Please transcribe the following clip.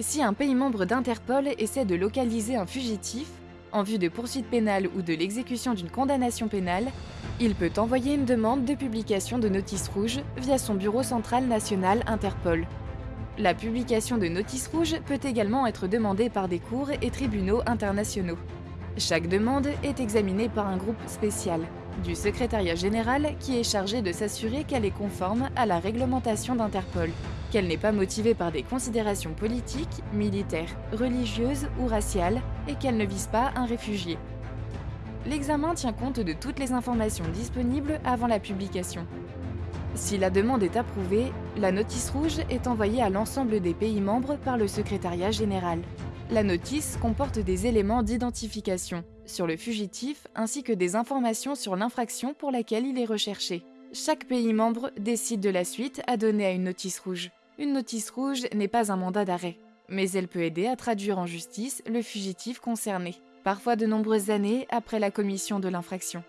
Si un pays membre d'Interpol essaie de localiser un fugitif, en vue de poursuites pénales ou de l'exécution d'une condamnation pénale, il peut envoyer une demande de publication de notice rouge via son bureau central national Interpol. La publication de notices rouges peut également être demandée par des cours et tribunaux internationaux. Chaque demande est examinée par un groupe spécial du secrétariat général qui est chargé de s'assurer qu'elle est conforme à la réglementation d'Interpol, qu'elle n'est pas motivée par des considérations politiques, militaires, religieuses ou raciales et qu'elle ne vise pas un réfugié. L'examen tient compte de toutes les informations disponibles avant la publication. Si la demande est approuvée, la notice rouge est envoyée à l'ensemble des pays membres par le secrétariat général. La notice comporte des éléments d'identification sur le fugitif ainsi que des informations sur l'infraction pour laquelle il est recherché. Chaque pays membre décide de la suite à donner à une notice rouge. Une notice rouge n'est pas un mandat d'arrêt, mais elle peut aider à traduire en justice le fugitif concerné, parfois de nombreuses années après la commission de l'infraction.